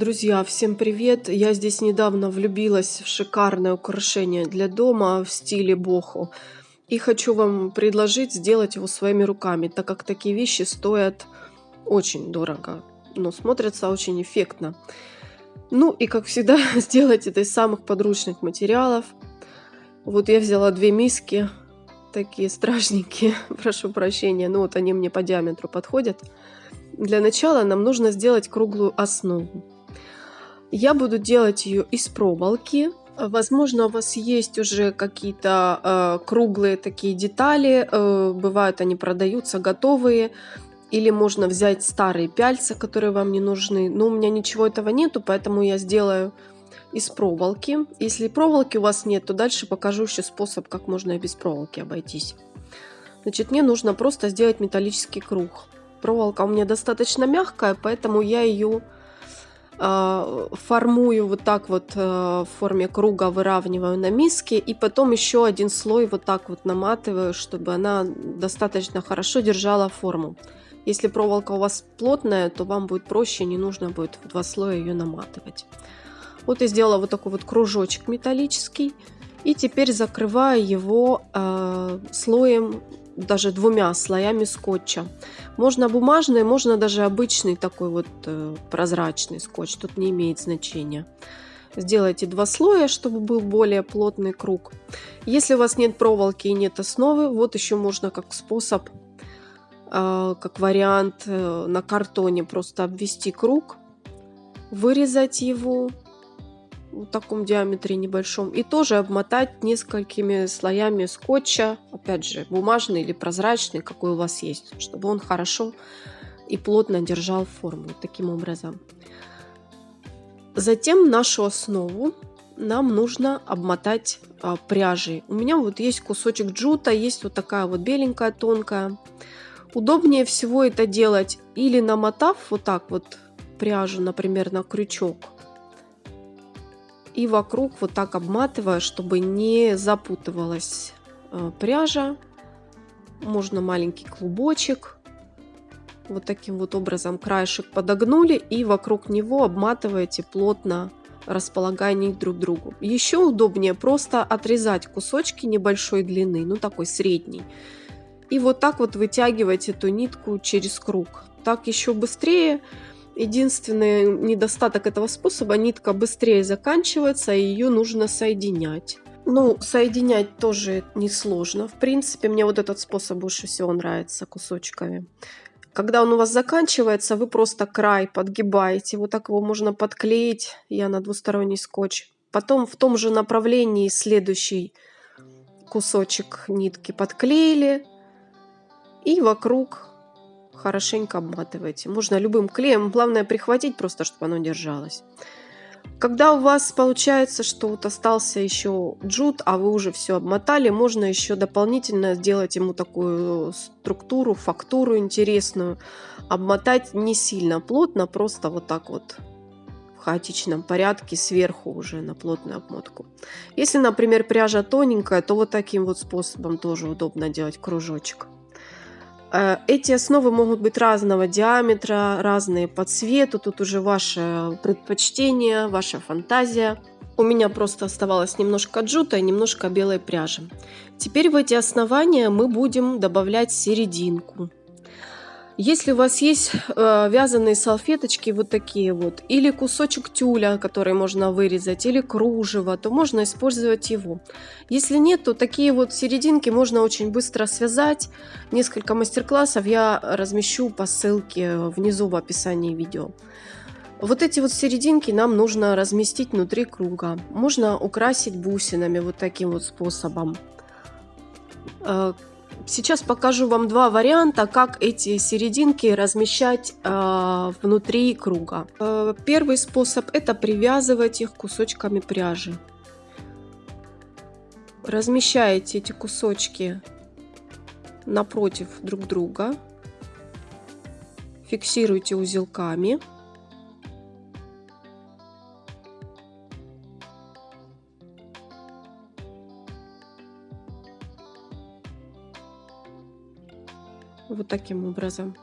Друзья, всем привет! Я здесь недавно влюбилась в шикарное украшение для дома в стиле бохо. И хочу вам предложить сделать его своими руками, так как такие вещи стоят очень дорого, но смотрятся очень эффектно. Ну и как всегда сделать это из самых подручных материалов. Вот я взяла две миски, такие страшненькие, прошу прощения, но вот они мне по диаметру подходят. Для начала нам нужно сделать круглую основу. Я буду делать ее из проволоки. Возможно, у вас есть уже какие-то э, круглые такие детали. Э, бывают они продаются готовые. Или можно взять старые пяльца, которые вам не нужны. Но у меня ничего этого нету, поэтому я сделаю из проволоки. Если проволоки у вас нет, то дальше покажу еще способ, как можно и без проволоки обойтись. Значит, мне нужно просто сделать металлический круг. Проволока у меня достаточно мягкая, поэтому я ее формую вот так вот э, в форме круга, выравниваю на миске, и потом еще один слой вот так вот наматываю, чтобы она достаточно хорошо держала форму. Если проволока у вас плотная, то вам будет проще, не нужно будет в два слоя ее наматывать. Вот я сделала вот такой вот кружочек металлический. И теперь закрываю его э, слоем даже двумя слоями скотча. Можно бумажный, можно даже обычный такой вот э, прозрачный скотч, тут не имеет значения. Сделайте два слоя, чтобы был более плотный круг. Если у вас нет проволоки и нет основы, вот еще можно как способ, э, как вариант э, на картоне просто обвести круг, вырезать его в таком диаметре небольшом и тоже обмотать несколькими слоями скотча, опять же, бумажный или прозрачный, какой у вас есть, чтобы он хорошо и плотно держал форму таким образом. Затем нашу основу нам нужно обмотать а, пряжей. У меня вот есть кусочек джута, есть вот такая вот беленькая, тонкая. Удобнее всего это делать или намотав вот так вот пряжу, например, на крючок, и вокруг вот так обматываю, чтобы не запутывалась э, пряжа. Можно маленький клубочек. Вот таким вот образом краешек подогнули и вокруг него обматываете плотно, располагая них друг к другу. Еще удобнее просто отрезать кусочки небольшой длины, ну такой средний. И вот так вот вытягивать эту нитку через круг. Так еще быстрее Единственный недостаток этого способа, нитка быстрее заканчивается, и ее нужно соединять. Ну, соединять тоже несложно. В принципе, мне вот этот способ больше всего нравится кусочками. Когда он у вас заканчивается, вы просто край подгибаете. Вот так его можно подклеить. Я на двусторонний скотч. Потом в том же направлении следующий кусочек нитки подклеили. И вокруг хорошенько обматывайте. Можно любым клеем, главное прихватить просто, чтобы оно держалось. Когда у вас получается, что вот остался еще джут, а вы уже все обмотали, можно еще дополнительно сделать ему такую структуру, фактуру интересную. Обмотать не сильно плотно, просто вот так вот в хаотичном порядке сверху уже на плотную обмотку. Если, например, пряжа тоненькая, то вот таким вот способом тоже удобно делать кружочек. Э, эти основы могут быть разного диаметра, разные по цвету. Тут уже ваше предпочтение, ваша фантазия. У меня просто оставалось немножко джута и немножко белой пряжи. Теперь в эти основания мы будем добавлять серединку. Если у вас есть э, вязаные салфеточки вот такие вот, или кусочек тюля, который можно вырезать, или кружево, то можно использовать его. Если нет, то такие вот серединки можно очень быстро связать. Несколько мастер-классов я размещу по ссылке внизу в описании видео. Вот эти вот серединки нам нужно разместить внутри круга. Можно украсить бусинами вот таким вот способом. Сейчас покажу вам два варианта, как эти серединки размещать э, внутри круга. Э, первый способ это привязывать их кусочками пряжи. Размещаете эти кусочки напротив друг друга, фиксируйте узелками. Вот таким образом.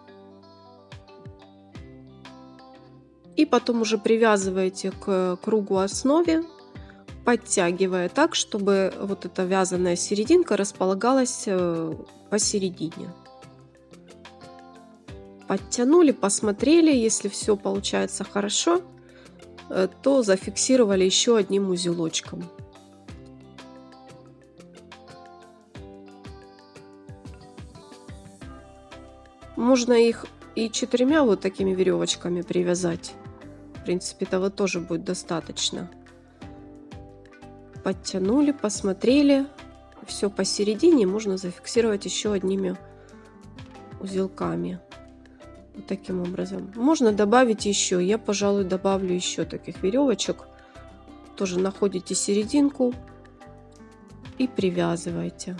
И потом уже привязываете к кругу основе, подтягивая так, чтобы вот эта вязаная серединка располагалась э, посередине. Подтянули, посмотрели, если все получается хорошо, э, то зафиксировали еще одним узелочком. Можно их и четырьмя вот такими веревочками привязать. В принципе, этого тоже будет достаточно. Подтянули, посмотрели. Все посередине можно зафиксировать еще одними узелками. Вот таким образом. Можно добавить еще. Я, пожалуй, добавлю еще таких веревочек. Тоже находите серединку и привязывайте.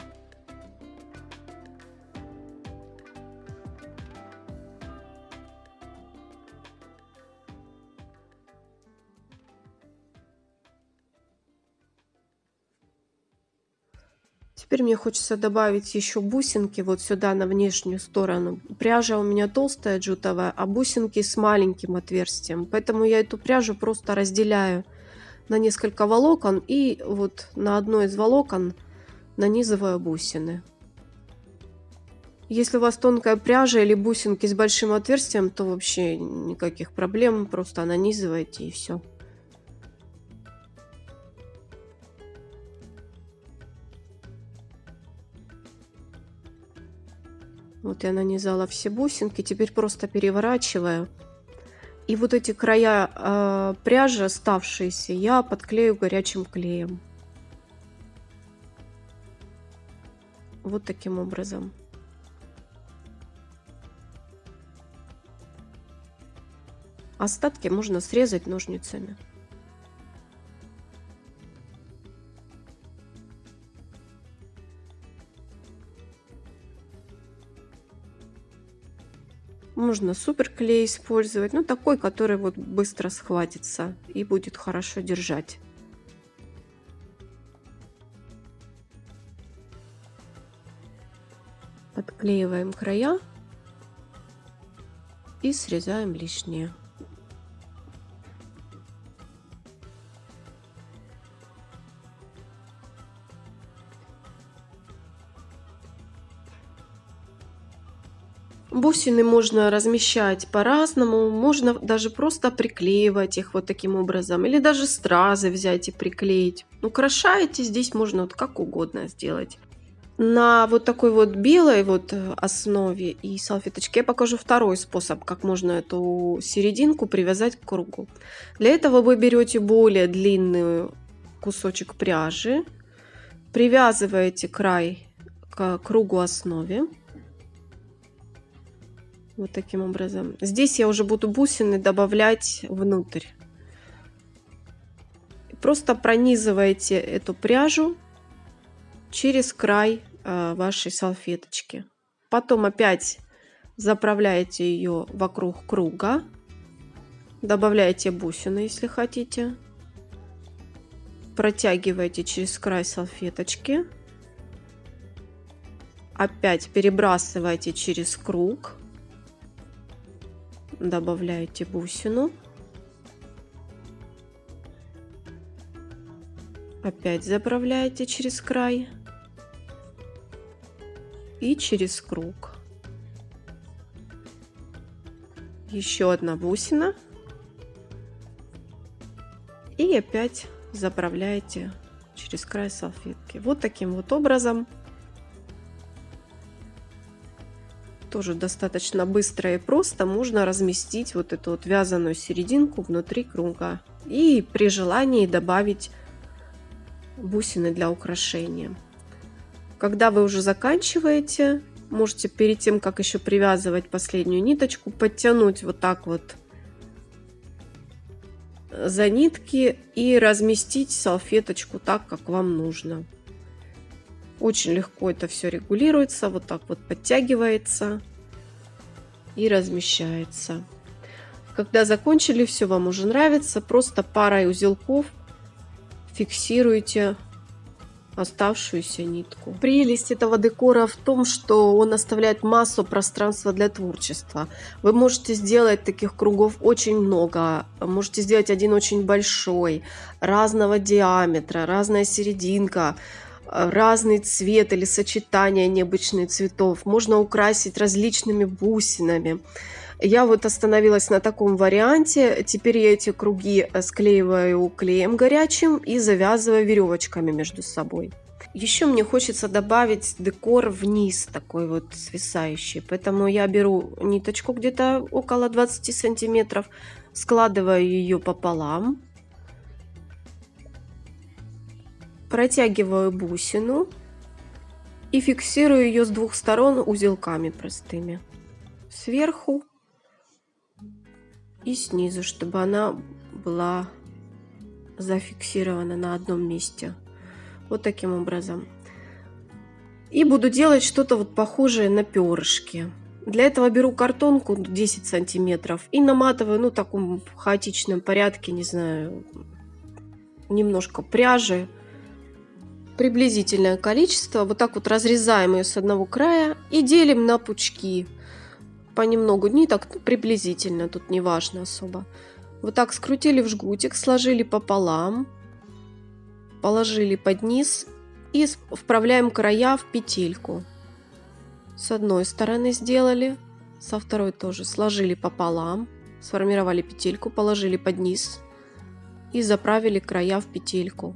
Теперь мне хочется добавить еще бусинки вот сюда на внешнюю сторону. Пряжа у меня толстая джутовая, а бусинки с маленьким отверстием. Поэтому я эту пряжу просто разделяю на несколько волокон и вот на одно из волокон нанизываю бусины. Если у вас тонкая пряжа или бусинки с большим отверстием, то вообще никаких проблем, просто нанизывайте и все. Вот я нанизала все бусинки, теперь просто переворачиваю. И вот эти края э, пряжи оставшиеся я подклею горячим клеем. Вот таким образом. Остатки можно срезать ножницами. Можно суперклей использовать, ну такой, который вот быстро схватится и будет хорошо держать. Подклеиваем края и срезаем лишнее. Бусины можно размещать по-разному, можно даже просто приклеивать их вот таким образом, или даже стразы взять и приклеить. Украшаете здесь можно вот как угодно сделать. На вот такой вот белой вот основе и салфеточке я покажу второй способ, как можно эту серединку привязать к кругу. Для этого вы берете более длинный кусочек пряжи, привязываете край к кругу основе вот таким образом. Здесь я уже буду бусины добавлять внутрь. Просто пронизываете эту пряжу через край э, вашей салфеточки. Потом опять заправляете ее вокруг круга. Добавляете бусины, если хотите. Протягиваете через край салфеточки. Опять перебрасываете через круг добавляете бусину. Опять заправляете через край и через круг. Еще одна бусина. И опять заправляете через край салфетки. Вот таким вот образом тоже достаточно быстро и просто можно разместить вот эту вот вязаную серединку внутри круга. И при желании добавить бусины для украшения. Когда вы уже заканчиваете, можете перед тем, как еще привязывать последнюю ниточку, подтянуть вот так вот за нитки и разместить салфеточку так, как вам нужно. Очень легко это все регулируется, вот так вот подтягивается и размещается. Когда закончили, все вам уже нравится, просто парой узелков фиксируйте оставшуюся нитку. Прелесть этого декора в том, что он оставляет массу пространства для творчества. Вы можете сделать таких кругов очень много. Можете сделать один очень большой, разного диаметра, разная серединка разный цвет или сочетание необычных цветов. Можно украсить различными бусинами. Я вот остановилась на таком варианте. Теперь я эти круги э, склеиваю клеем горячим и завязываю веревочками между собой. Еще мне хочется добавить декор вниз, такой вот свисающий. Поэтому я беру ниточку где-то около 20 сантиметров, складываю ее пополам, протягиваю бусину и фиксирую ее с двух сторон узелками простыми. Сверху и снизу, чтобы она была зафиксирована на одном месте. Вот таким образом. И буду делать что-то вот похожее на перышки. Для этого беру картонку 10 сантиметров и наматываю, ну, в таком хаотичном порядке, не знаю, немножко пряжи. Приблизительное количество. Вот так вот разрезаем ее с одного края и делим на пучки понемногу ниток, ну, приблизительно, тут не важно особо. Вот так скрутили в жгутик, сложили пополам, положили под низ и вправляем края в петельку. С одной стороны сделали, со второй тоже сложили пополам, сформировали петельку, положили под низ и заправили края в петельку.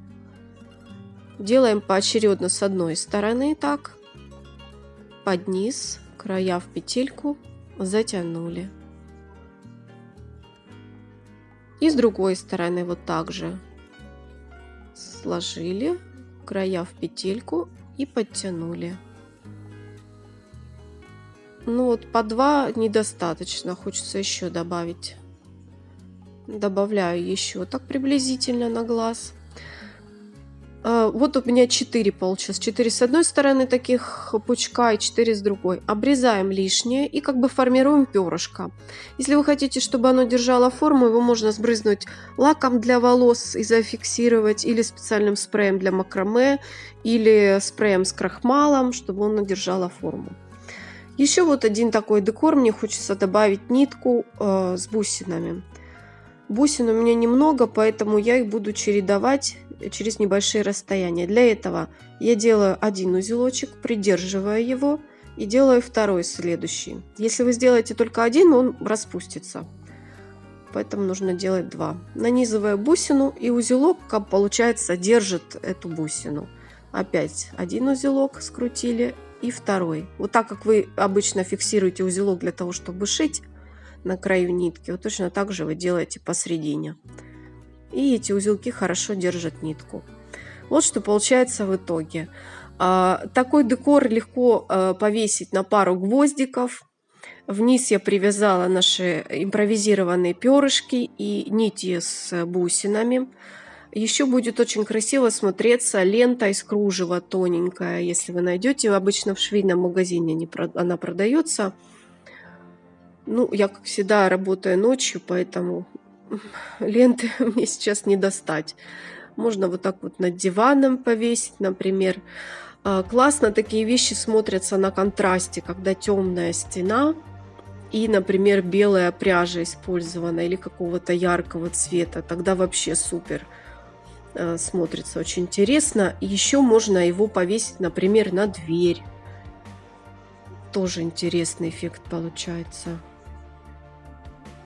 Делаем поочередно с одной стороны так, под низ, края в петельку затянули. И с другой стороны вот так же сложили края в петельку и подтянули. Ну вот по два недостаточно, хочется еще добавить. Добавляю еще так приблизительно на глаз. А, вот у меня 4 получилось. 4 с одной стороны таких пучка и 4 с другой. Обрезаем лишнее и как бы формируем перышко. Если вы хотите, чтобы оно держало форму, его можно сбрызнуть лаком для волос и зафиксировать, или специальным спреем для макраме, или спреем с крахмалом, чтобы оно держало форму. Еще вот один такой декор. Мне хочется добавить нитку э, с бусинами. Бусин у меня немного, поэтому я их буду чередовать через небольшие расстояния. Для этого я делаю один узелочек, придерживая его и делаю второй следующий. Если вы сделаете только один, он распустится. Поэтому нужно делать два. Нанизывая бусину и узелок, как получается, держит эту бусину. Опять один узелок скрутили и второй. Вот так как вы обычно фиксируете узелок для того, чтобы шить на краю нитки, вот точно так же вы делаете посередине и эти узелки хорошо держат нитку. Вот что получается в итоге. А, такой декор легко а, повесить на пару гвоздиков. Вниз я привязала наши импровизированные перышки и нити с бусинами. Еще будет очень красиво смотреться лента из кружева тоненькая. Если вы найдете, обычно в швейном магазине она продается. Ну, я, как всегда, работаю ночью, поэтому ленты мне сейчас не достать. Можно вот так вот над диваном повесить, например. А, классно такие вещи смотрятся на контрасте, когда темная стена и, например, белая пряжа использована или какого-то яркого цвета. Тогда вообще супер а, смотрится очень интересно. Еще можно его повесить, например, на дверь. Тоже интересный эффект получается.